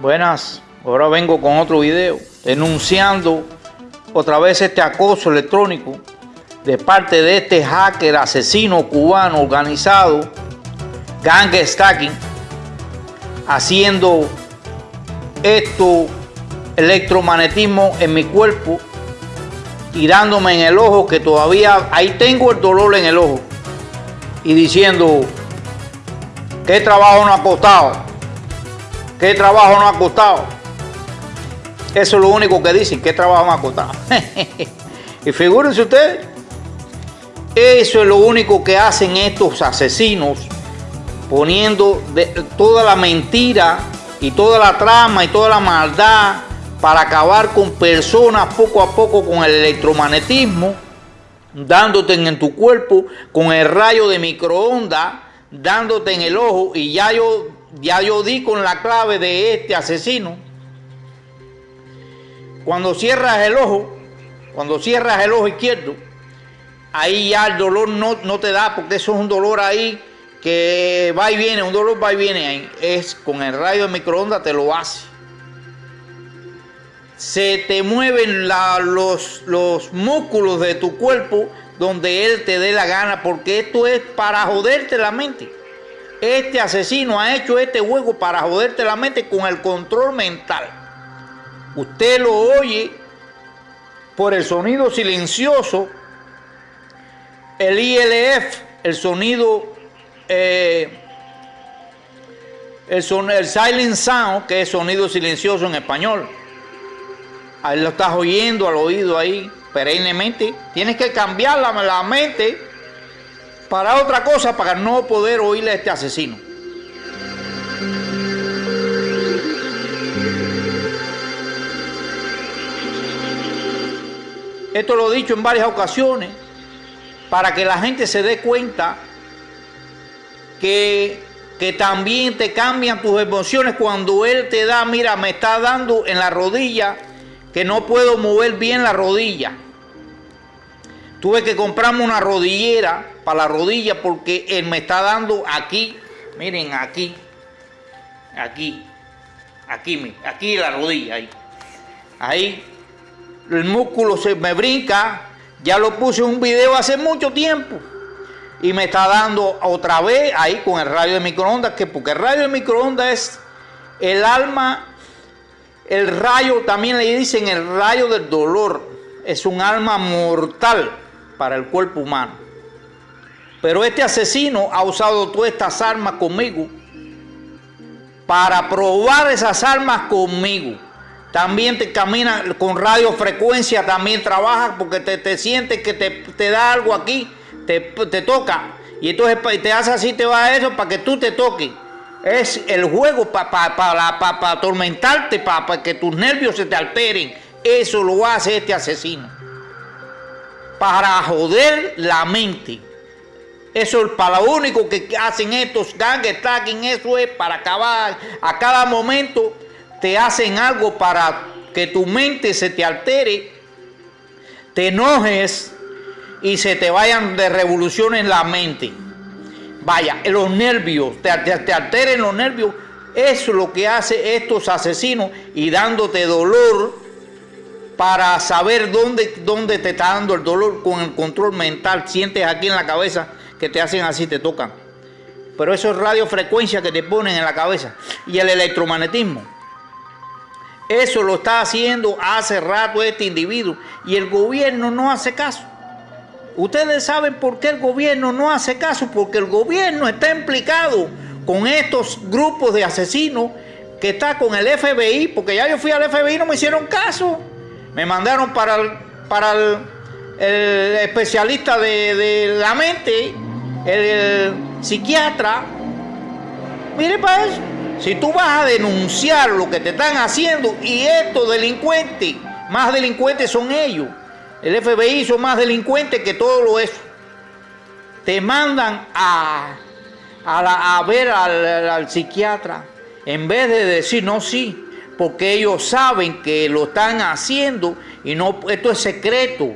Buenas, ahora vengo con otro video denunciando otra vez este acoso electrónico de parte de este hacker asesino cubano organizado, Gang Stacking, haciendo esto electromagnetismo en mi cuerpo, tirándome en el ojo que todavía ahí tengo el dolor en el ojo y diciendo qué trabajo no ha costado ¿Qué trabajo no ha costado? Eso es lo único que dicen, ¿qué trabajo no ha costado? y figúrense ustedes, eso es lo único que hacen estos asesinos, poniendo toda la mentira y toda la trama y toda la maldad para acabar con personas poco a poco con el electromagnetismo, dándote en tu cuerpo con el rayo de microondas, dándote en el ojo y ya yo ya yo di con la clave de este asesino. Cuando cierras el ojo, cuando cierras el ojo izquierdo, ahí ya el dolor no, no te da, porque eso es un dolor ahí que va y viene, un dolor va y viene ahí. Es con el rayo de microondas te lo hace. Se te mueven los, los músculos de tu cuerpo donde él te dé la gana, porque esto es para joderte la mente. Este asesino ha hecho este juego para joderte la mente con el control mental. Usted lo oye por el sonido silencioso, el ILF, el sonido, eh, el, silent sound, que es sonido silencioso en español. Ahí lo estás oyendo al oído ahí perennemente. Tienes que cambiar la, la mente para otra cosa para no poder oírle a este asesino. Esto lo he dicho en varias ocasiones para que la gente se dé cuenta que, que también te cambian tus emociones cuando él te da, mira, me está dando en la rodilla que no puedo mover bien la rodilla. Tuve que comprarme una rodillera para la rodilla porque él me está dando aquí, miren, aquí, aquí, aquí, aquí la rodilla, ahí. Ahí, el músculo se me brinca, ya lo puse en un video hace mucho tiempo. Y me está dando otra vez ahí con el radio de microondas, que porque el radio de microondas es el alma, el rayo, también le dicen el rayo del dolor, es un alma mortal para el cuerpo humano. Pero este asesino ha usado todas estas armas conmigo para probar esas armas conmigo. También te camina con radiofrecuencia, también trabaja porque te, te sientes que te, da algo aquí, te, toca. Y entonces te hace así, te va a eso para que tú te toques. Es el juego para para atormentarte, para que tus nervios se te alteren. Eso lo hace este asesino para joder la mente. Eso es para lo único que hacen estos gang stacking, eso es para acabar. A cada momento te hacen algo para que tu mente se te altere, te enojes y se te vayan de revolución en la mente. Vaya, los nervios, te, te alteren los nervios. Eso es lo que hace estos asesinos y dándote dolor para saber dónde, dónde te está dando el dolor con el control mental. Sientes aquí en la cabeza que te hacen así, te tocan. Pero eso es radiofrecuencia que te ponen en la cabeza. Y el electromagnetismo. Eso lo está haciendo hace rato este individuo. Y el gobierno no hace caso. Ustedes saben por qué el gobierno no hace caso. Porque el gobierno está implicado con estos grupos de asesinos que está con el FBI. Porque ya yo fui al FBI y no me hicieron caso. Me mandaron para el, especialista de, la mente, el, psiquiatra. Mire para eso. Si tú vas a denunciar lo que te están haciendo y estos delincuentes, más delincuentes son ellos. El FBI son más delincuentes que todo lo eso. Te mandan a, a, ver al psiquiatra en vez de decir, no, sí, porque ellos saben que lo están haciendo y no, esto es secreto.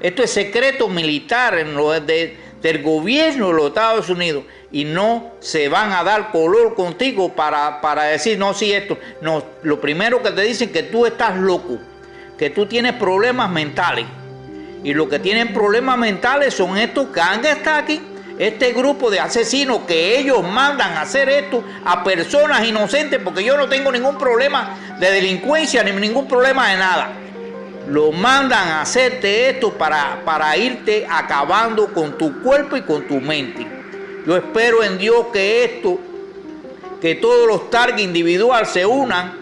Esto es secreto militar en lo del gobierno de los Estados Unidos. y no se van a dar color contigo para, para decir, no, sí, esto. No, lo primero que te dicen que tú estás loco, que tú tienes problemas mentales. Y los que tienen problemas mentales son estos que han estado aquí este grupo de asesinos que ellos mandan a hacer esto a personas inocentes, porque yo no tengo ningún problema de delincuencia ni ningún problema de nada. Lo mandan a hacerte esto para, para irte acabando con tu cuerpo y con tu mente. Yo espero en Dios que esto, que todos los targets individuales se unan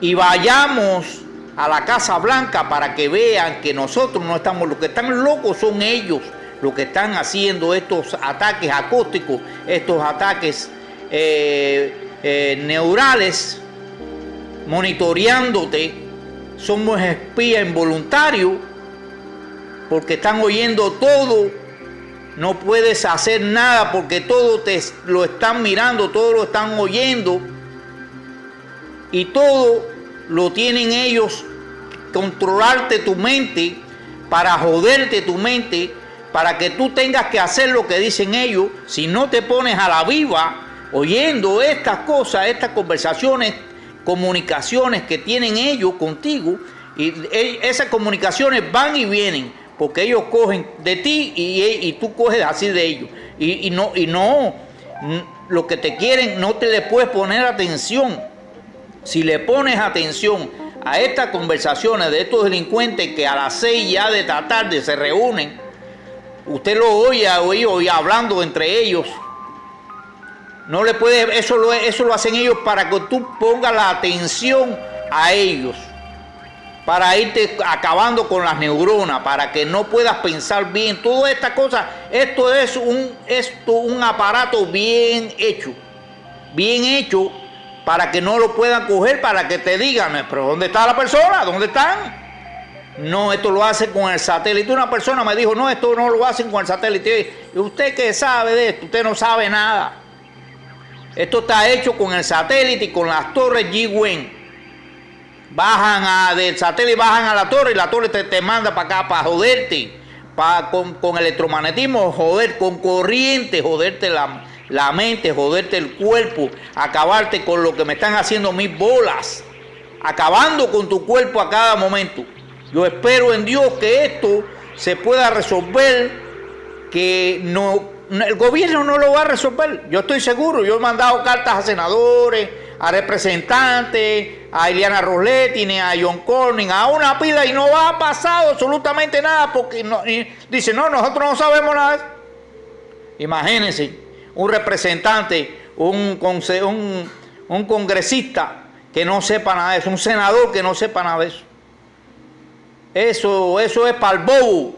y vayamos a la Casa Blanca para que vean que nosotros no estamos, los que están locos son ellos lo que están haciendo estos ataques acústicos, estos ataques eh, eh, neurales, monitoreándote, somos espías involuntarios, porque están oyendo todo, no puedes hacer nada porque todo te lo están mirando, todo lo están oyendo, y todo lo tienen ellos, controlarte tu mente, para joderte tu mente, para que tú tengas que hacer lo que dicen ellos, si no te pones a la viva oyendo estas cosas, estas conversaciones, comunicaciones que tienen ellos contigo, y esas comunicaciones van y vienen, porque ellos cogen de ti y, tú coges así de ellos. Y, no, y no, lo que te quieren, no te le puedes poner atención. Si le pones atención a estas conversaciones de estos delincuentes que a las seis ya de la tarde se reúnen, Usted lo oye, oye, hablando entre ellos. No le puede, eso lo, eso lo hacen ellos para que tú pongas la atención a ellos. Para irte acabando con las neuronas, para que no puedas pensar bien. Todas estas cosas, esto es un, esto, un aparato bien hecho. Bien hecho para que no lo puedan coger, para que te digan, pero ¿dónde está la persona? ¿Dónde están? No, esto lo hacen con el satélite. Una persona me dijo, no, esto no lo hacen con el satélite. ¿Y usted qué sabe de esto? Usted no sabe nada. Esto está hecho con el satélite y con las torres G-Wen. Bajan a, del satélite, bajan a la torre y la torre te, manda para acá para joderte. Para, con, con, electromagnetismo, joder, con corriente, joderte la, la mente, joderte el cuerpo, acabarte con lo que me están haciendo mis bolas. Acabando con tu cuerpo a cada momento. Yo espero en Dios que esto se pueda resolver, que no, el gobierno no lo va a resolver. Yo estoy seguro, yo he mandado cartas a senadores, a representantes, a Eliana Rosletti, a John Corning, a una pila y no va a pasar absolutamente nada porque no, dice, no, nosotros no sabemos nada. Imagínense, un representante, un, un, un congresista que no sepa nada de eso, un senador que no sepa nada de eso. Eso, eso es para el bobo.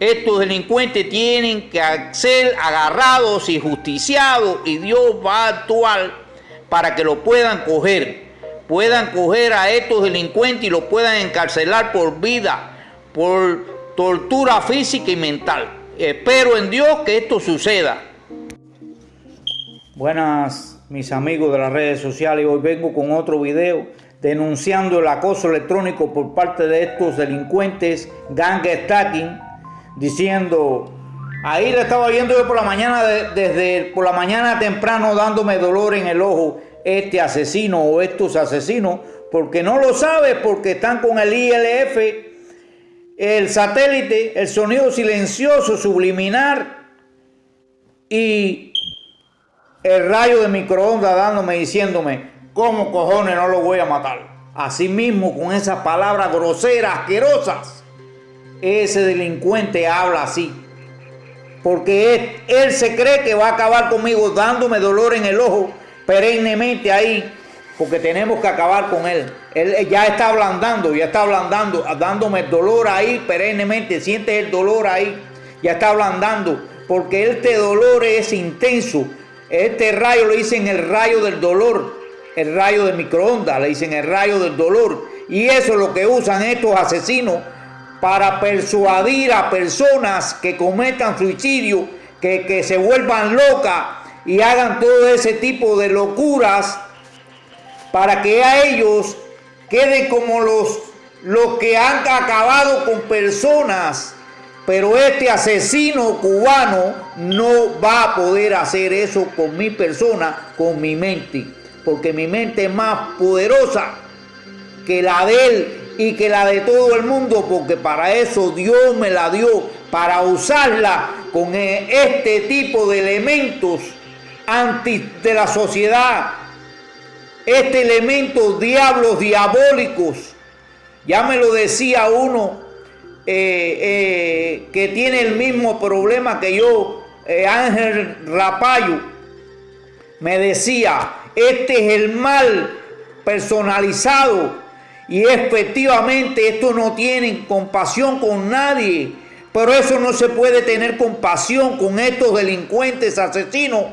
Estos delincuentes tienen que ser agarrados y justiciados y Dios va a actuar para que lo puedan coger. Puedan coger a estos delincuentes y los puedan encarcelar por vida, por tortura física y mental. Espero en Dios que esto suceda. Buenas mis amigos de las redes sociales, hoy vengo con otro video denunciando el acoso electrónico por parte de estos delincuentes gang stacking, diciendo, ahí le estaba viendo yo por la mañana, desde por la mañana temprano dándome dolor en el ojo este asesino o estos asesinos, porque no lo sabe, porque están con el ILF, el satélite, el sonido silencioso, subliminar y el rayo de microondas dándome, diciéndome, ¿Cómo cojones no lo voy a matar? Así mismo, con esas palabras groseras, asquerosas, ese delincuente habla así. Porque él, se cree que va a acabar conmigo dándome dolor en el ojo perennemente ahí. Porque tenemos que acabar con él. Él ya está ablandando, ya está ablandando, dándome dolor ahí perennemente. Sientes el dolor ahí, ya está ablandando. Porque este dolor es intenso. Este rayo lo dicen el rayo del dolor el rayo de microondas, le dicen el rayo del dolor. Y eso es lo que usan estos asesinos para persuadir a personas que cometan suicidio, que, que se vuelvan locas y hagan todo ese tipo de locuras para que a ellos queden como los, los que han acabado con personas Pero este asesino cubano no va a poder hacer eso con mi persona, con mi mente. Porque mi mente es más poderosa que la de él y que la de todo el mundo. Porque para eso Dios me la dio. Para usarla con este tipo de elementos anti de la sociedad. Este elemento diablos diabólicos. Ya me lo decía uno eh, eh, que tiene el mismo problema que yo, eh, Ángel Rapayo, me decía, este es el mal personalizado. Y efectivamente esto no tiene compasión con nadie, pero eso no se puede tener compasión con estos delincuentes asesinos,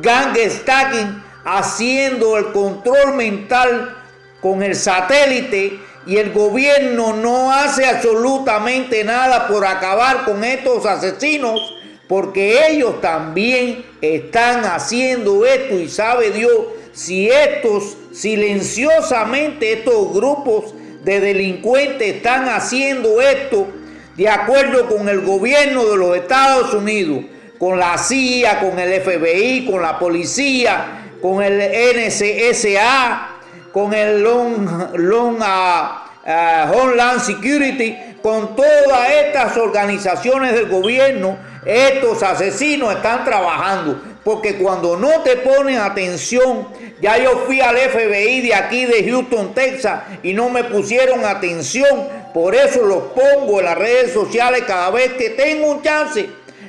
gang stacking, haciendo el control mental con el satélite. Y el gobierno no hace absolutamente nada por acabar con estos asesinos porque ellos también están haciendo esto y sabe Dios si estos silenciosamente estos grupos de delincuentes están haciendo esto de acuerdo con el gobierno de los Estados Unidos, con la CIA, con el FBI, con la policía, con el NCSA, con el Long, Long uh, Homeland Security, con todas estas organizaciones del gobierno, estos asesinos están trabajando. Porque cuando no te ponen atención, ya yo fui al FBI de aquí de Houston, Texas, y no me pusieron atención. Por eso los pongo en las redes sociales cada vez que tengo un chance.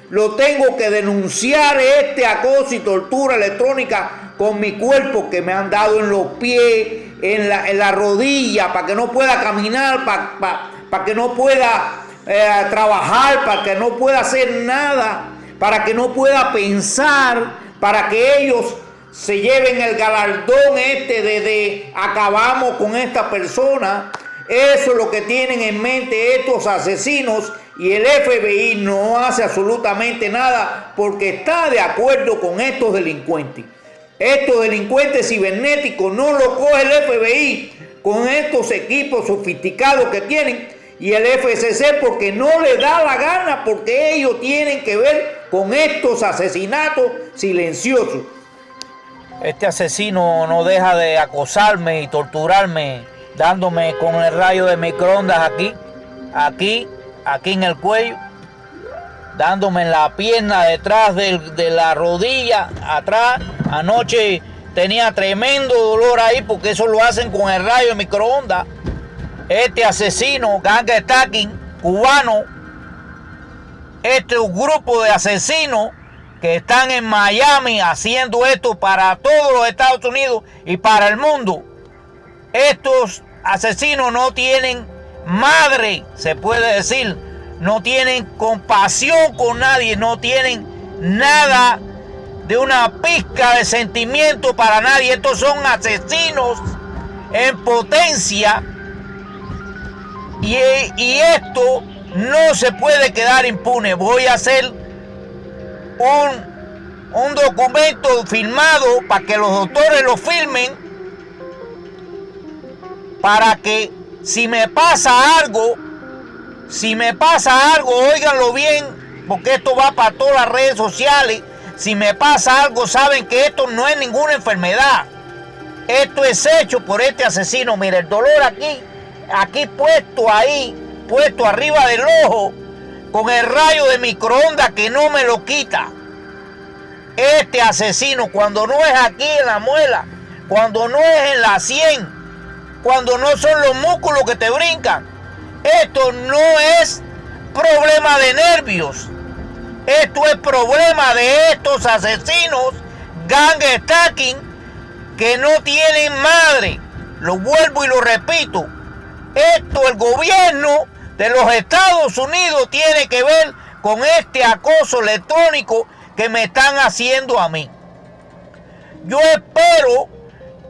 Lo tengo que denunciar este acoso y tortura electrónica con mi cuerpo que me han dado en los pies, en la, rodilla, para que no pueda caminar, para, para, que no pueda eh, trabajar, para que no pueda hacer nada, para que no pueda pensar, para que ellos se lleven el galardón este de, de acabamos con esta persona. Eso es lo que tienen en mente estos asesinos y el FBI no hace absolutamente nada porque está de acuerdo con estos delincuentes. Estos delincuentes cibernéticos no lo coge el FBI con estos equipos sofisticados que tienen y el FCC porque no le da la gana porque ellos tienen que ver con estos asesinatos silenciosos. Este asesino no deja de acosarme y torturarme dándome con el rayo de microondas aquí, aquí, aquí en el cuello, dándome en la pierna detrás de, de la rodilla, atrás Anoche tenía tremendo dolor ahí porque eso lo hacen con el rayo de microondas. Este asesino, stacking, cubano, este grupo de asesinos que están en Miami haciendo esto para todos los Estados Unidos y para el mundo. Estos asesinos no tienen madre, se puede decir, no tienen compasión con nadie, no tienen nada de una pizca de sentimiento para nadie. Estos son asesinos en potencia. Y, y, esto no se puede quedar impune. Voy a hacer un, un documento firmado para que los doctores lo firmen. Para que si me pasa algo, si me pasa algo, óiganlo bien, porque esto va para todas las redes sociales si me pasa algo, saben que esto no es ninguna enfermedad. Esto es hecho por este asesino. Mira, el dolor aquí, aquí puesto ahí, puesto arriba del ojo, con el rayo de microondas que no me lo quita. Este asesino, cuando no es aquí en la muela, cuando no es en la sien, cuando no son los músculos que te brincan, esto no es problema de nervios. Esto es problema de estos asesinos, gang stacking, que no tienen madre. Lo vuelvo y lo repito. Esto el gobierno de los Estados Unidos tiene que ver con este acoso electrónico que me están haciendo a mí. Yo espero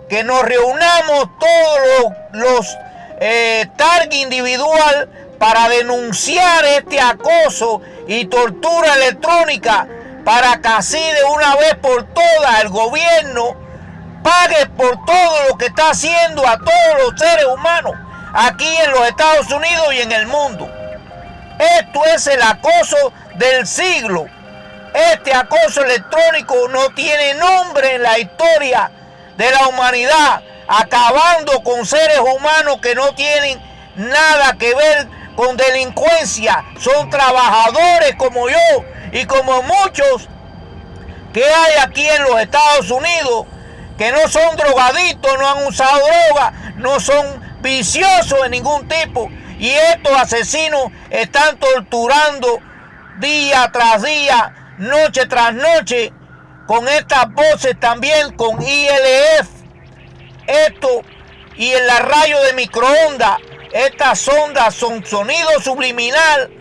que nos reunamos todos los, los eh, individual para denunciar este acoso y tortura electrónica para que así de una vez por todas el gobierno pague por todo lo que está haciendo a todos los seres humanos aquí en los Estados Unidos y en el mundo. Esto es el acoso del siglo. Este acoso electrónico no tiene nombre en la historia de la humanidad, acabando con seres humanos que no tienen nada que ver con delincuencia. Son trabajadores como yo y como muchos que hay aquí en los Estados Unidos que no son drogadictos, no han usado droga, no son viciosos de ningún tipo. Y estos asesinos están torturando día tras día, noche tras noche, con estas voces también, con ILF. Esto y en la rayo de microondas, estas ondas son sonido subliminal.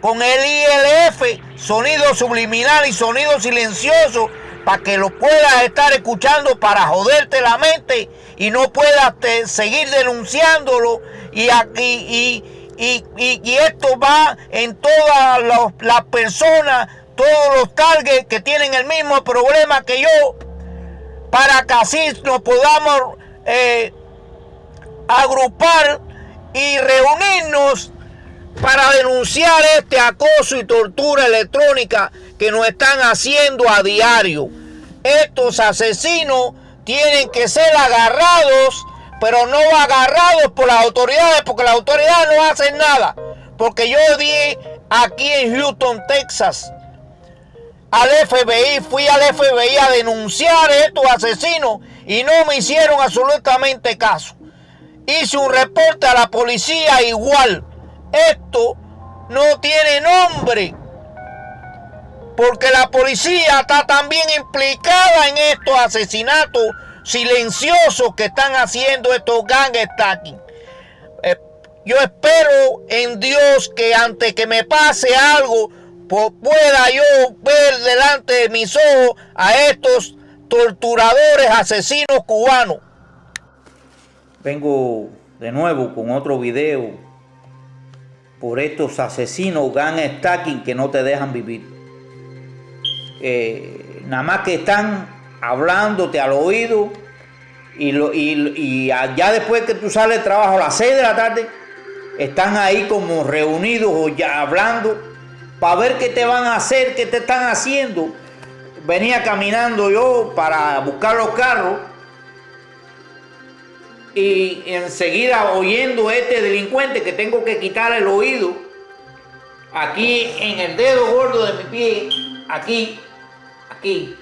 Con el ILF, sonido subliminal y sonido silencioso para que lo puedas estar escuchando para joderte la mente y no puedas seguir denunciándolo. Y aquí y, y, esto va en todas las personas, todos los targets que tienen el mismo problema que yo, para que así nos podamos eh, agrupar y reunirnos para denunciar este acoso y tortura electrónica que nos están haciendo a diario. Estos asesinos tienen que ser agarrados, pero no agarrados por las autoridades, porque las autoridades no hacen nada. Porque yo di aquí en Houston, Texas, al FBI, fui al FBI a denunciar a estos asesinos y no me hicieron absolutamente caso. Hice un reporte a la policía igual. Esto no tiene nombre porque la policía está también implicada en estos asesinatos silenciosos que están haciendo estos gang stacking. Eh, yo espero en Dios que antes que me pase algo, pueda yo ver delante de mis ojos a estos torturadores asesinos cubanos. Vengo de nuevo con otro video por estos asesinos gang stacking que no te dejan vivir. Eh, nada más que están hablándote al oído y, lo, y, ya después que tú sales de trabajo a las 6 de la tarde, están ahí como reunidos o ya hablando para ver qué te van a hacer, qué te están haciendo. Venía caminando yo para buscar los carros y enseguida oyendo este delincuente que tengo que quitar el oído aquí en el dedo gordo de mi pie, aquí aquí,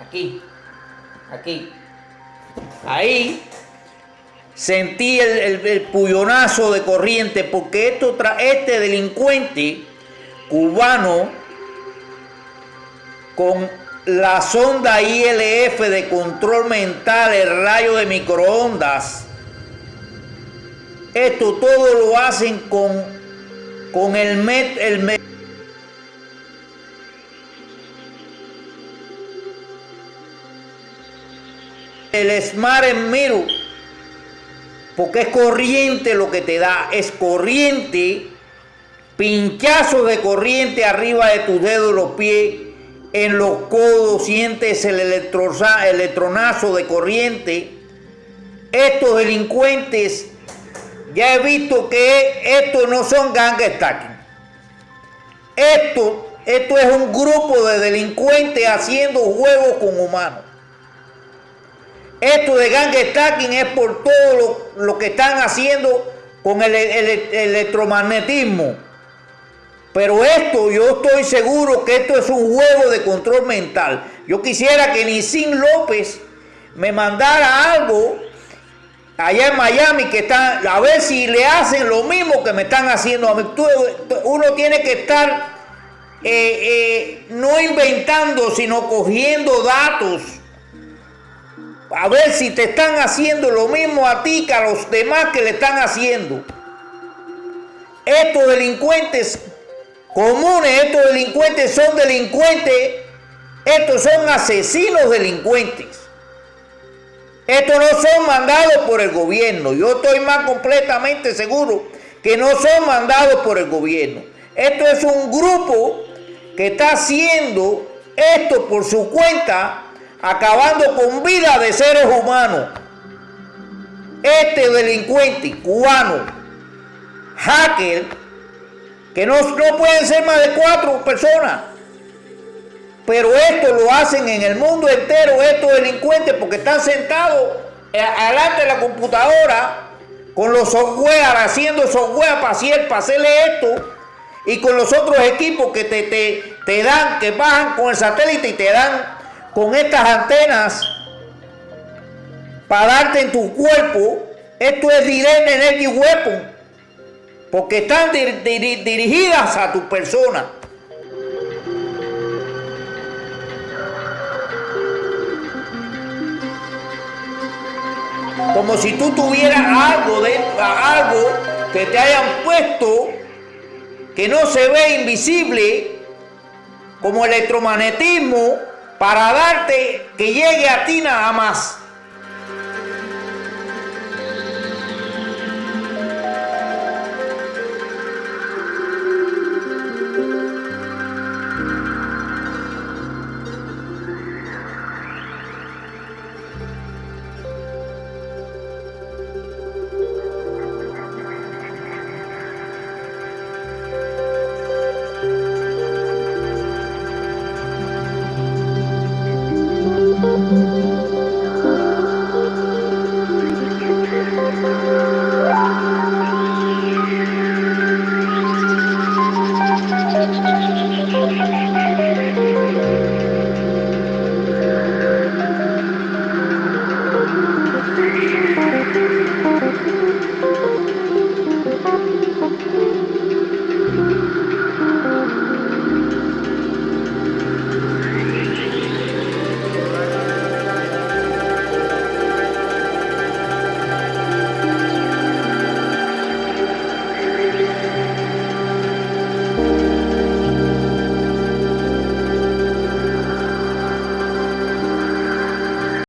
aquí, aquí. Ahí. Sentí el, el, puyonazo de corriente porque esto este delincuente cubano con la sonda ILF de control mental, el rayo de microondas, esto todo lo hacen con, con el, met, el el Smart en porque es corriente lo que te da, es corriente, pinchazo de corriente arriba de tus dedos, los pies, en los codos sientes el electronazo de corriente. Estos delincuentes, ya he visto que estos no son gang stacking. Esto, esto es un grupo de delincuentes haciendo juegos con humanos. Esto de gang stacking es por todo lo, que están haciendo con el, electromagnetismo. Pero esto, yo estoy seguro que esto es un juego de control mental. Yo quisiera que Nisin López me mandara algo allá en Miami que está a ver si le hacen lo mismo que me están haciendo a mí. uno tiene que estar eh, eh, no inventando, sino cogiendo datos a ver si te están haciendo lo mismo a ti que a los demás que le están haciendo. Estos delincuentes comunes, estos delincuentes son delincuentes, estos son asesinos delincuentes. Estos no son mandados por el gobierno. Yo estoy más completamente seguro que no son mandados por el gobierno. Esto es un grupo que está haciendo esto por su cuenta acabando con vida de seres humanos. Este delincuente cubano, hacker, que no, no pueden ser más de cuatro personas. Pero esto lo hacen en el mundo entero, estos delincuentes, porque están sentados delante de la computadora con los software, haciendo software para, hacer, para hacerle esto, y con los otros equipos que te, te, te dan, que bajan con el satélite y te dan con estas antenas para darte en tu cuerpo. Esto es Direct Energy Weapon, porque están dirigidas a tu persona. como si tú tuvieras algo de algo que te hayan puesto que no se ve invisible como electromagnetismo para darte que llegue a ti nada más.